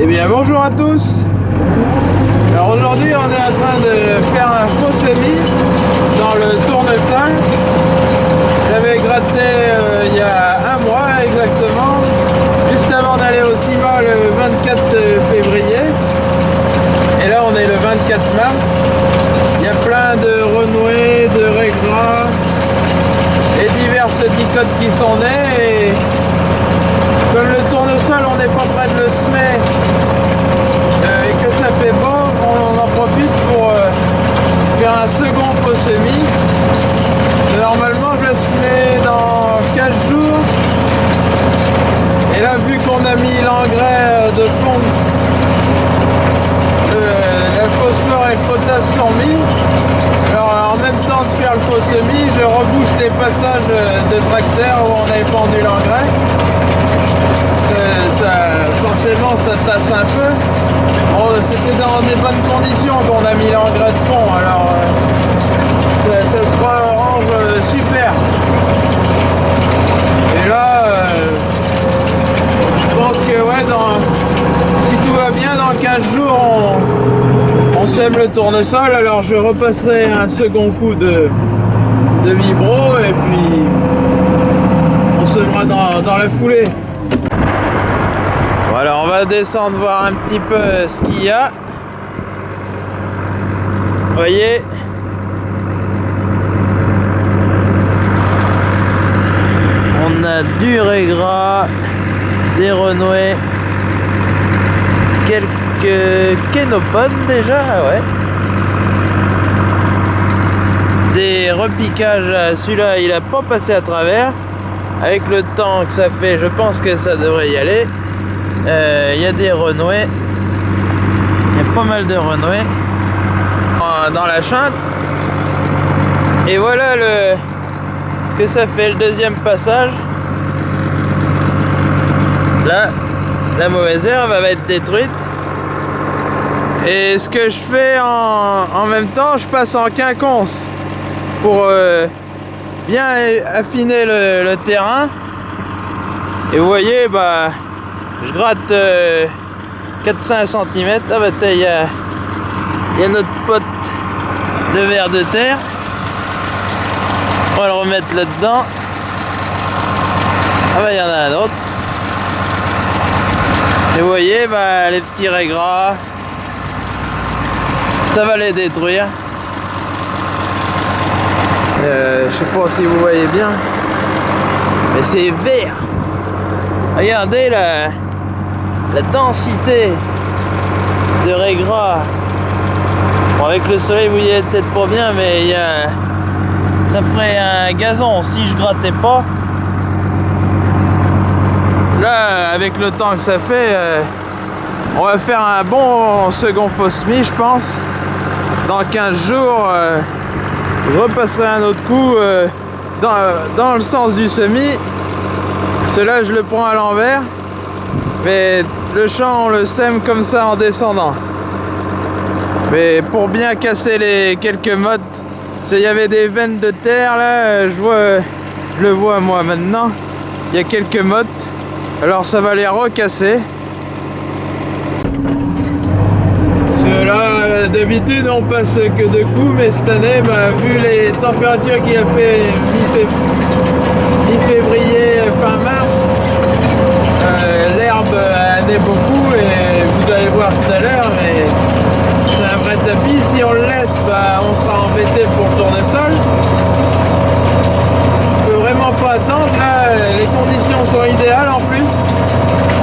Eh bien bonjour à tous. Alors aujourd'hui on est en train de faire un faux semi dans le tournesol. J'avais gratté euh, il y a un mois exactement. Juste avant d'aller au CIMA le 24 février. Et là on est le 24 mars. Il y a plein de renouées, de régras et diverses dicotes qui sont nées. Et comme le tournesol on n'est pas près de le semer euh, et que ça fait beau, on en profite pour euh, faire un second faux semis. Normalement je le semais dans 15 jours. Et là vu qu'on a mis l'engrais euh, de fond, le phosphore et le potasse sont mis, alors en même temps de faire le faux semis, je rebouche les passages de tracteur où on avait pendu l'engrais forcément ça tasse un peu. C'était dans des bonnes conditions qu'on a mis l'engrais de fond, alors euh, ça, se range euh, super. Et là, euh, je pense que ouais, dans, si tout va bien, dans 15 jours, on, sème tournesol, alors je repasserai un second coup de, de vibro et puis on sèmera dans, dans la foulée. Alors on va descendre voir un petit peu ce qu'il y a. Voyez On a du régras, des renouées, quelques kénopodes déjà, ouais. Des repiquages, celui-là il a pas passé à travers. Avec le temps que ça fait, je pense que ça devrait y aller. Euh, il y a des renouées. Il y a pas mal de renouées dans la chante. Et voilà le ce que ça fait le deuxième passage. Là, la mauvaise herbe va être détruite. Et ce que je fais en, même temps, je passe en quinconce pour euh, bien affiner le, terrain. Et vous voyez, bah, je gratte 4-5 euh, cm. Ah bah il y a, y a notre pote de verre de terre. On va le remettre là-dedans. Ah bah il y en a un autre. Et vous voyez bah, les petits raies gras. Ça va les détruire. Euh, je sais pas si vous voyez bien. Mais c'est vert. Regardez là la densité de raies gras. Bon, avec le soleil, vous voyez peut-être pas bien, mais y ça ferait un gazon si je grattais pas. Là, avec le temps que ça fait, euh, on va faire un bon second faux semis, je pense. Dans 15 jours, euh, je repasserai un autre coup euh, dans, le sens du semis. Cela, je le prends à l'envers. Mais le champ, on le sème comme ça en descendant. Mais pour bien casser les quelques mottes, il y avait des veines de terre là, je vois, je le vois moi maintenant. Il y a quelques mottes, alors ça va les recasser. Là, d'habitude on passe que deux coups, mais cette année, bah, vu les températures qu'il a fait mi-février, fin mars, euh, l'herbe a né beaucoup et vous allez voir tout à l'heure, mais c'est un vrai tapis. Si on le laisse, bah, on sera embêté pour le tournesol. On peut vraiment pas attendre. Là, les conditions sont idéales en plus.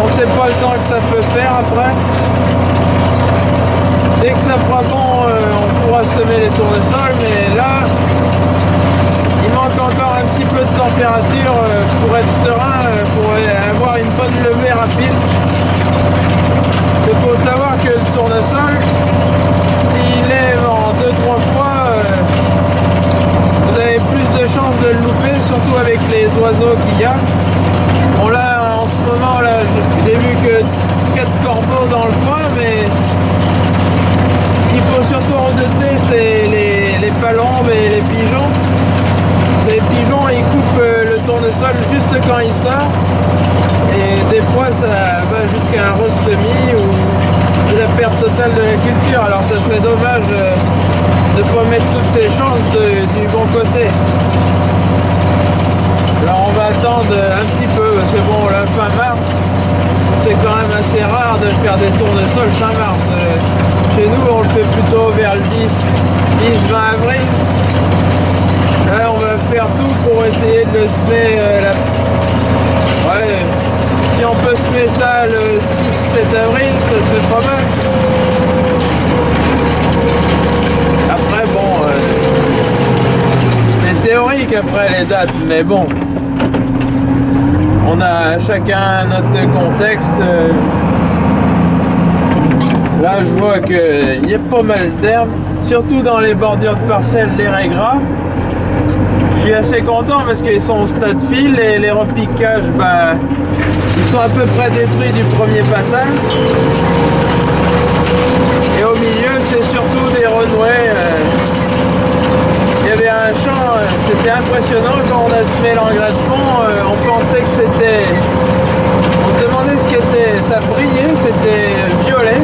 On sait pas le temps que ça peut faire après. Dès que ça fera bon, euh, on pourra semer les tournesols, mais là, il manque encore un petit peu de température euh, pour être serein, euh, pour avoir une bonne levée rapide. Il faut savoir que le tournesol, s'il lève en 2-3 fois, euh, vous avez plus de chances de le louper, surtout avec les oiseaux qu'il y a. Bon là, en ce moment, là, j'ai vu que 4 corbeaux dans le coin, mais ce qu'il faut surtout redouter, c'est les, les palombes et les pigeons. Les pigeons ils coupent euh, le tournesol juste quand il sort et des fois ça va jusqu'à un rose semi ou structure. Alors ce serait dommage de ne pas mettre toutes ces chances du bon côté. Alors on va attendre un petit peu, que bon, la fin mars, c'est quand même assez rare de faire des tournesols fin mars. Euh, chez nous, on le fait plutôt vers le 10, 10-20 avril. Là, on va faire tout pour essayer de le semer euh, la... si on peut semer ça le 6-7 avril, ça serait pas mal. Après, bon, euh, c'est théorique après les dates, mais bon on a chacun notre contexte. Là, je vois qu'il y a pas mal d'herbes, surtout dans les bordures de parcelles, les régras. Je suis assez content parce qu'ils sont au stade fil et les repiquages, bah, ils sont à peu près détruits du premier passage. Et au milieu, c'est surtout des renoués. Euh, il y avait un champ, euh, c'était impressionnant quand on a semé l'engrais de fond, euh, on pensait que c'était... On se demandait ce qu'était, ça brillait, c'était violet.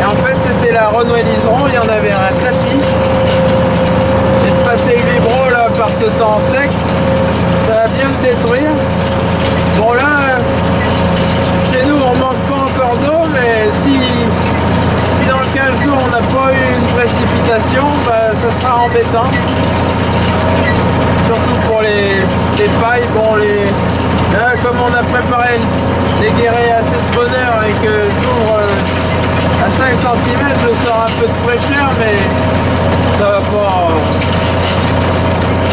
Et en fait c'était la renouée liseron, il y en avait un tapis. Et de passer le vibro là par ce temps sec, ça va bien le détruire. Bon là, chez nous on manque pas encore d'eau, mais si dans 15 jours on n'a pas eu une précipitation, bah, ça sera embêtant. Surtout pour les, pailles, bon les. Là, comme on a préparé les guérets assez de bonheur et que j'ouvre euh, à 5 cm, je sors un peu de fraîcheur, mais ça va pas.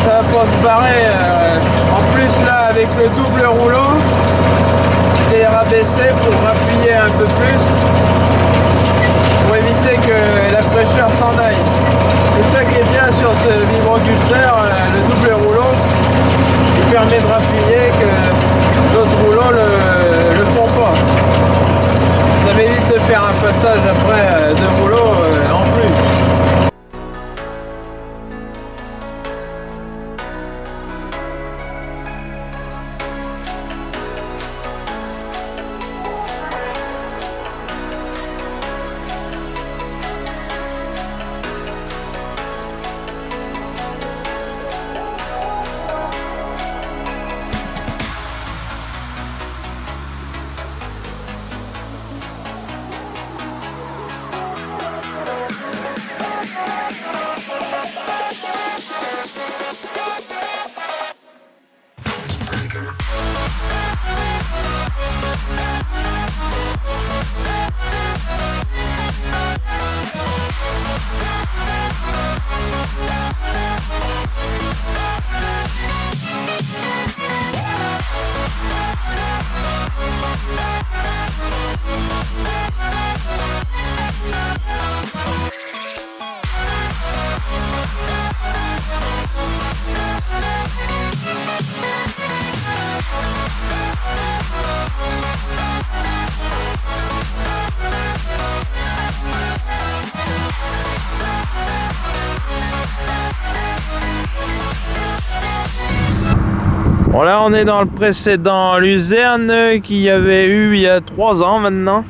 Ça va pas se barrer. Euh. en plus là avec le double rouleau, j'ai rabaissé pour appuyer un peu plus pour éviter que la fraîcheur s'en aille. C'est ça qui est bien sur ce vibroculteur, euh, le double rouleau, qui permet de rappuyer que d'autres rouleaux le, le font pas. Faire un passage après euh, de rouleaux Bon là on est dans le précédent Luzerne qu'il y avait eu il y a trois ans maintenant.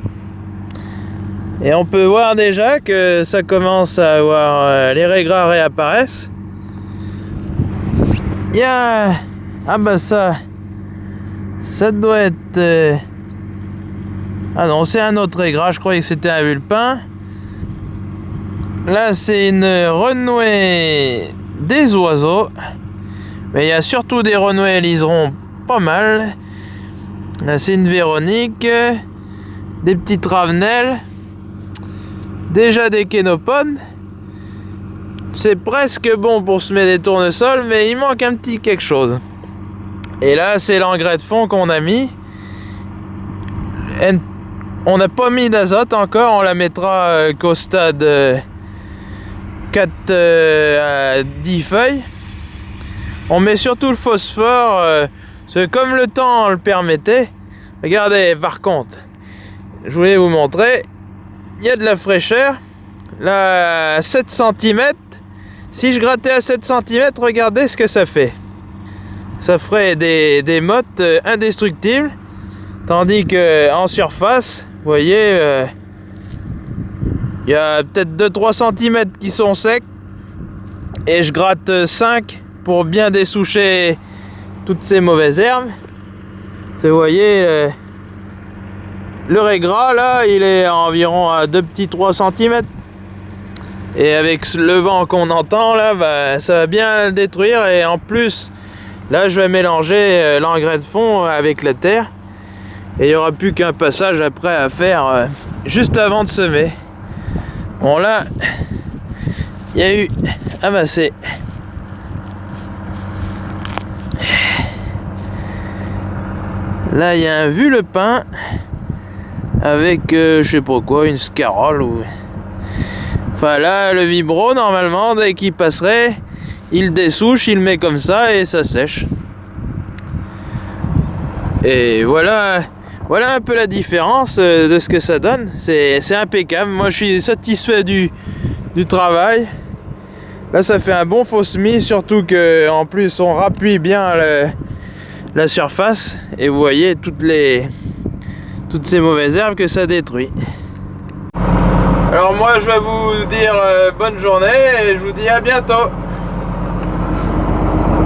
Et on peut voir déjà que ça commence à avoir... Euh, les régras réapparaissent. Il y a... Ah bah ça... Ça doit être... Euh, ah non, c'est un autre régras, je croyais que c'était un vulpin. Là c'est une renouée des oiseaux. Mais il y a surtout des renoués liserons pas mal. C'est une Véronique. Des petites ravenelles. Déjà des kénopodes. C'est presque bon pour se mettre des tournesols, mais il manque un petit quelque chose. Et là, c'est l'engrais de fond qu'on a mis. On n'a pas mis d'azote encore, on la mettra euh, qu'au stade 4 euh, euh, à 10 feuilles. On met surtout le phosphore, euh, comme le temps le permettait. Regardez, par contre, je voulais vous montrer, il y a de la fraîcheur. Là, à 7 cm, si je grattais à 7 cm, regardez ce que ça fait. Ça ferait des, des mottes euh, indestructibles. Tandis que en surface, vous voyez, euh, Il y a peut-être 2-3 cm qui sont secs. Et je gratte 5 pour bien dessoucher toutes ces mauvaises herbes. Vous voyez, le, le régras là, il est environ à 2 petits 3 cm. Et avec le vent qu'on entend là, bah, ça va bien le détruire. Et en plus, là je vais mélanger euh, l'engrais de fond avec la terre. Et il n'y aura plus qu'un passage après à faire euh, juste avant de semer. Bon là, il y a eu amassé. Là, il y a un vu le pain avec, euh, je sais pas quoi, une scarole ou... Enfin là, le vibro, normalement, dès qu'il passerait, il dessouche, il met comme ça et ça sèche. Et voilà, voilà un peu la différence euh, de ce que ça donne. C'est impeccable. Moi, je suis satisfait du, travail. Là, ça fait un bon faux semis, surtout que en plus, on rappuie bien la surface. Et vous voyez toutes les toutes ces mauvaises herbes que ça détruit. Alors moi je vais vous dire euh, bonne journée et je vous dis à bientôt